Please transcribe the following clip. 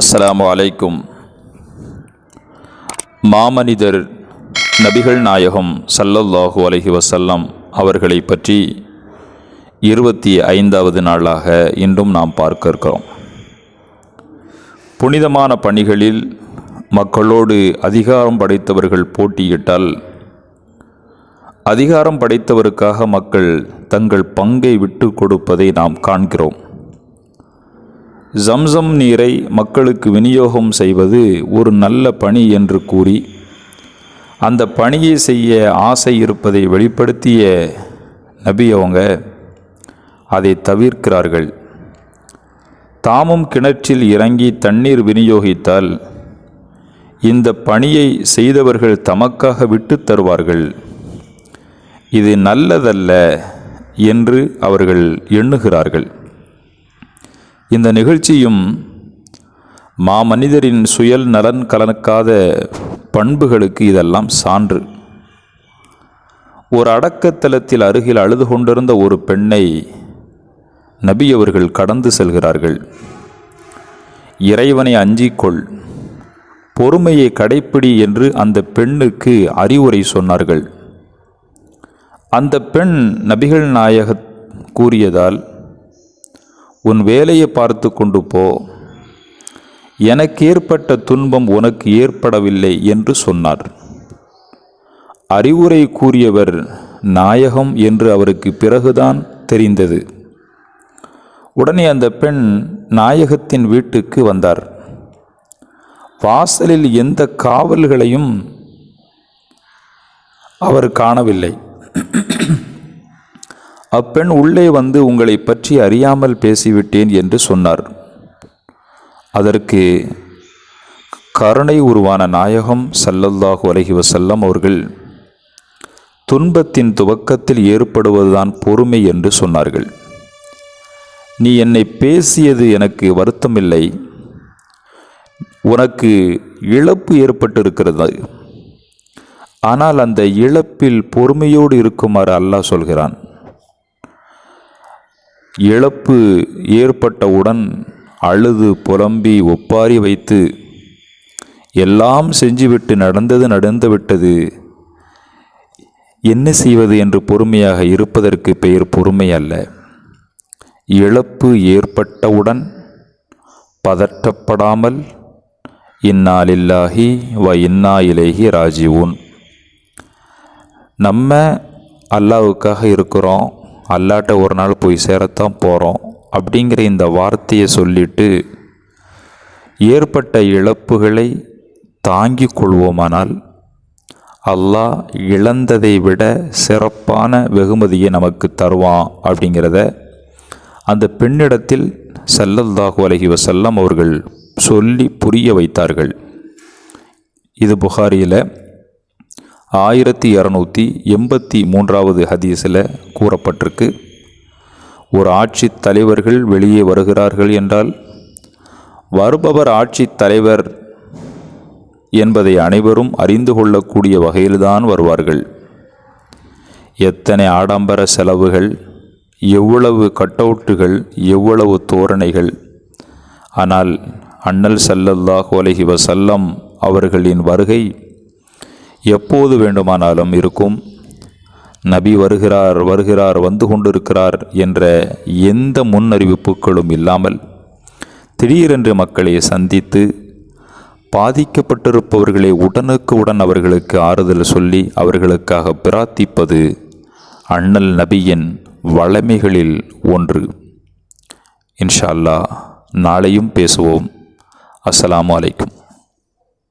அஸ்ஸலாமு அலைக்கும். மாமனிதர் நபிகள் நாயகம் சல்லல்லாஹு அலஹி வசல்லம் அவர்களை பற்றி இருபத்தி ஐந்தாவது நாளாக இன்றும் நாம் பார்க்க இருக்கிறோம் புனிதமான பணிகளில் மக்களோடு அதிகாரம் படைத்தவர்கள் போட்டியிட்டால் அதிகாரம் படைத்தவருக்காக மக்கள் தங்கள் பங்கை விட்டு கொடுப்பதை நாம் காண்கிறோம். ஜம்சம் நீரை மக்களுக்கு விநியோகம் செய்வது ஒரு நல்ல பணி என்று கூறி அந்த பணியை செய்ய ஆசை இருப்பதை வெளிப்படுத்திய நபி அவங்க அதை தவிர்க்கிறார்கள். தாமும் கிணற்றில் இறங்கி தண்ணீர் விநியோகித்தால் இந்த பணியை செய்தவர்கள் தமக்காக விட்டுத் தருவார்கள். இது நல்லதல்ல என்று அவர்கள் எண்ணுகிறார்கள். இந்த நிகழ்ச்சியும் மாமனிதரின் சுயல் நலன் கலனுக்காத பண்புகளுக்கு இதெல்லாம் சான்று. ஒரு அடக்கத்தலத்தில் அருகில் அழுது கொண்டிருந்த ஒரு பெண்ணை நபி அவர்கள் கடந்து செல்கிறார்கள். இறைவனை அஞ்சிக்கொள் பொறுமையை கடைப்பிடி என்று அந்த பெண்ணுக்கு அறிவுரை சொன்னார்கள். அந்த பெண் நபிகள் நாயக கூறியதால் உன் வேலையை பார்த்து கொண்டு போ. எனக்கு ஏற்பட்ட துன்பம் உனக்கு ஏற்படவில்லை என்று சொன்னார். அறிவுரை கூறியவர் நாயகம் என்று அவருக்கு பிறகுதான் தெரிந்தது. உடனே அந்த பெண் நாயகத்தின் வீட்டுக்கு வந்தார். வாசலில் எந்த காவல்களையும் அவர் காணவில்லை. அப்பெண் உள்ளே வந்து உங்களை பற்றி அறியாமல் பேசிவிட்டேன் என்று சொன்னார். அதற்கு கருணை உருவான நாயகம் சல்லல்லாஹு அலைஹி வசல்லம் அவர்கள் துன்பத்தின் துவக்கத்தில் ஏற்படுவதுதான் பொறுமை என்று சொன்னார்கள். நீ என்னை பேசியது எனக்கு வருத்தமில்லை. உனக்கு இழப்பு ஏற்பட்டிருக்கிறது. ஆனால் அந்த இழப்பில் பொறுமையோடு இருக்குமாறு அல்லாஹ் சொல்கிறான். இழப்பு ஏற்பட்டவுடன் அழுது புலம்பி ஒப்பாரி வைத்து எல்லாம் செஞ்சுவிட்டு நடந்தது நடந்து விட்டது. என்ன செய்வது என்று பொறுமையாக இருப்பதற்கு பெயர் பொறுமை அல்ல. இழப்பு ஏற்பட்டவுடன் பதட்டப்படாமல் இன்னா வ இன்னா இலேஹி ராஜிவுன் நம்ம அல்லாவுக்காக இருக்கிறோம். அல்லாட்ட ஒரு நாள் போய் சேரத்தான் போகிறோம் அப்படிங்கிற இந்த வார்த்தையை சொல்லிட்டு ஏற்பட்ட இழப்புகளை தாங்கிக் கொள்வோமானால் அல்லாஹ் இழந்ததை விட சிறப்பான வெகுமதியை நமக்கு தருவான் அப்படிங்கிறத அந்த பெண்ணிடத்தில் சல்லல்லாஹு அலஹி வசல்லம் அவர்கள் சொல்லி புரிய வைத்தார்கள். இது புகாரியில் ஆயிரத்தி இரநூத்தி எண்பத்தி மூன்றாவது ஹதீஸில் கூறப்பட்டிருக்கு ஒரு ஆட்சி தலைவர்கள் வெளியே வருகிறார்கள் என்றால் வருபவர் ஆட்சி தலைவர் என்பதை அனைவரும் அறிந்து கொள்ளக்கூடிய வகையில்தான் வருவார்கள். எத்தனை ஆடம்பர செலவுகள் எவ்வளவு கட்டவுட்டுகள் எவ்வளவு தோரணைகள். ஆனால் அண்ணல் சல்லல்லாஹ் அலஹி வசல்லம் அவர்களின் வருகை எப்போது வேண்டுமானாலும் இருக்கும். நபி வருகிறார் வருகிறார் வந்து கொண்டிருக்கிறார் என்ற எந்த முன்னறிவிப்புகளும் இல்லாமல் திடீரென்று மக்களை சந்தித்து பாதிக்கப்பட்டிருப்பவர்களை உடனுக்கு உடன் அவர்களுக்கு ஆறுதல் சொல்லி அவர்களுக்காக பிரார்த்திப்பது அண்ணல் நபியின் வளமைகளில் ஒன்று. இன்ஷா அல்லாஹ் நாளையும் பேசுவோம். அஸ்லாம் அலைக்கும்.